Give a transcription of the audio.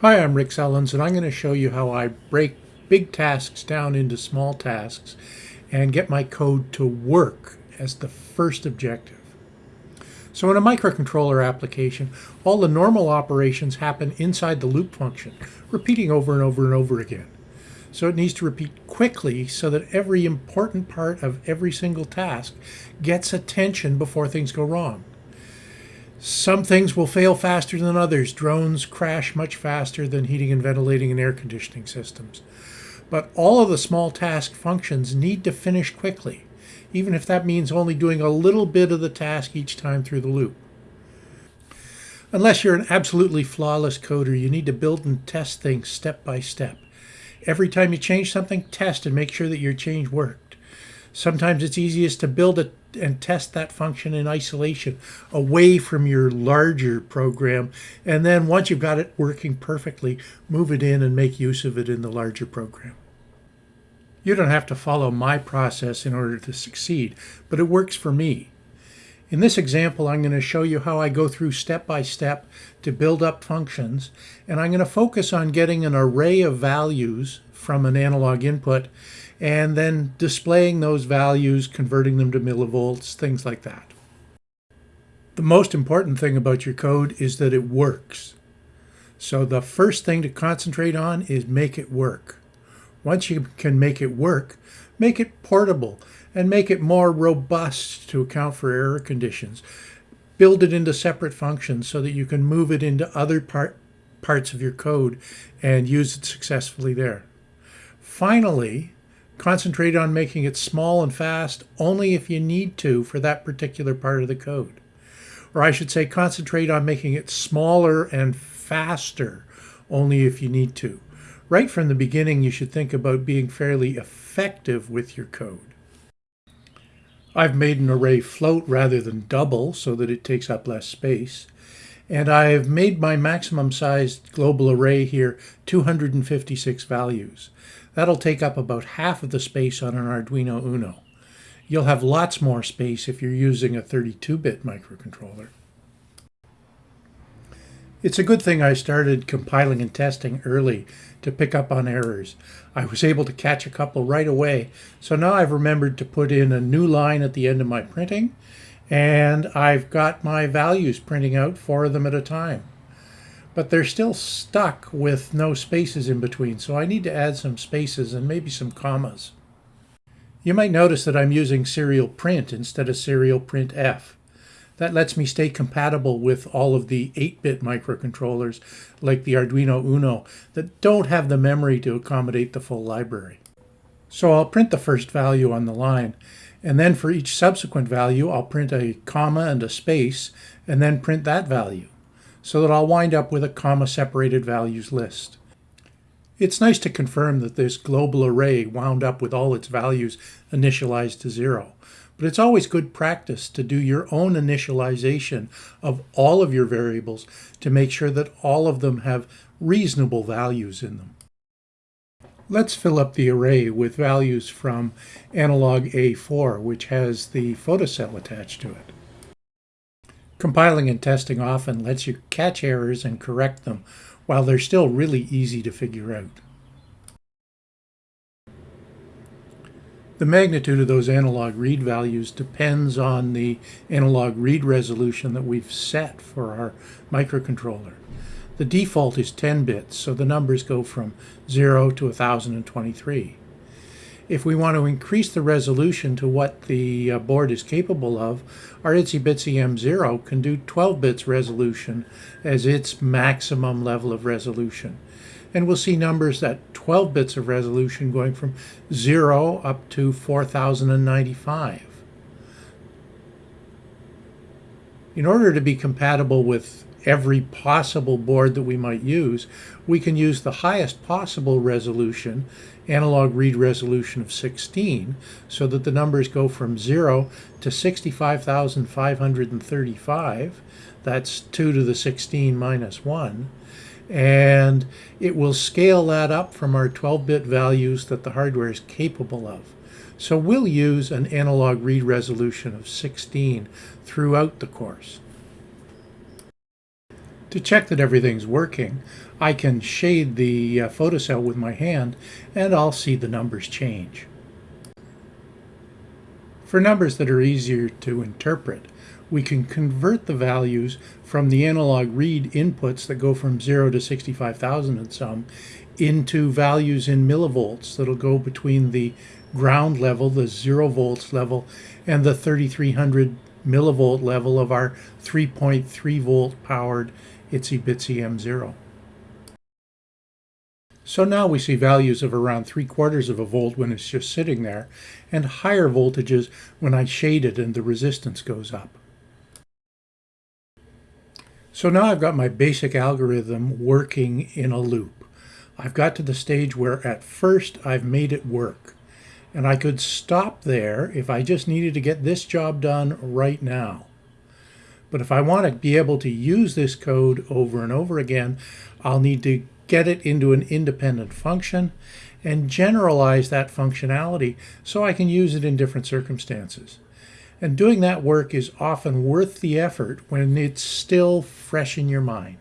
Hi, I'm Rick Sellens, and I'm going to show you how I break big tasks down into small tasks and get my code to work as the first objective. So in a microcontroller application, all the normal operations happen inside the loop function, repeating over and over and over again. So it needs to repeat quickly so that every important part of every single task gets attention before things go wrong. Some things will fail faster than others. Drones crash much faster than heating and ventilating and air conditioning systems. But all of the small task functions need to finish quickly, even if that means only doing a little bit of the task each time through the loop. Unless you're an absolutely flawless coder, you need to build and test things step by step. Every time you change something, test and make sure that your change worked. Sometimes it's easiest to build a and test that function in isolation away from your larger program. And then once you've got it working perfectly, move it in and make use of it in the larger program. You don't have to follow my process in order to succeed, but it works for me. In this example, I'm going to show you how I go through step by step to build up functions, and I'm going to focus on getting an array of values from an analog input and then displaying those values, converting them to millivolts, things like that. The most important thing about your code is that it works. So the first thing to concentrate on is make it work. Once you can make it work, make it portable and make it more robust to account for error conditions. Build it into separate functions so that you can move it into other part, parts of your code and use it successfully there. Finally, concentrate on making it small and fast only if you need to for that particular part of the code. Or I should say concentrate on making it smaller and faster only if you need to. Right from the beginning, you should think about being fairly effective with your code. I've made an array float rather than double so that it takes up less space. And I've made my maximum sized global array here 256 values. That'll take up about half of the space on an Arduino Uno. You'll have lots more space if you're using a 32-bit microcontroller. It's a good thing I started compiling and testing early to pick up on errors. I was able to catch a couple right away, so now I've remembered to put in a new line at the end of my printing, and I've got my values printing out four of them at a time but they're still stuck with no spaces in between. So I need to add some spaces and maybe some commas. You might notice that I'm using serial print instead of serial printf. That lets me stay compatible with all of the 8-bit microcontrollers like the Arduino Uno that don't have the memory to accommodate the full library. So I'll print the first value on the line, and then for each subsequent value I'll print a comma and a space, and then print that value so that I'll wind up with a comma-separated values list. It's nice to confirm that this global array wound up with all its values initialized to zero, but it's always good practice to do your own initialization of all of your variables to make sure that all of them have reasonable values in them. Let's fill up the array with values from analog A4, which has the photocell attached to it. Compiling and testing often lets you catch errors and correct them while they're still really easy to figure out. The magnitude of those analog read values depends on the analog read resolution that we've set for our microcontroller. The default is 10 bits, so the numbers go from 0 to 1023. If we want to increase the resolution to what the uh, board is capable of, our Itsy Bitsy M0 can do 12 bits resolution as its maximum level of resolution. And we'll see numbers at 12 bits of resolution going from 0 up to 4095. In order to be compatible with every possible board that we might use, we can use the highest possible resolution, analog read resolution of 16, so that the numbers go from 0 to 65,535. That's 2 to the 16 minus 1. And it will scale that up from our 12-bit values that the hardware is capable of. So we'll use an analog read resolution of 16 throughout the course. To check that everything's working, I can shade the uh, photocell with my hand and I'll see the numbers change. For numbers that are easier to interpret, we can convert the values from the analog read inputs that go from 0 to 65,000 and some into values in millivolts that'll go between the ground level, the 0 volts level, and the 3300 millivolt level of our 3.3 volt powered itsy bitsy M0. So now we see values of around 3 quarters of a volt when it's just sitting there, and higher voltages when I shade it and the resistance goes up. So now I've got my basic algorithm working in a loop. I've got to the stage where at first I've made it work. And I could stop there if I just needed to get this job done right now. But if I want to be able to use this code over and over again, I'll need to get it into an independent function and generalize that functionality so I can use it in different circumstances. And doing that work is often worth the effort when it's still fresh in your mind.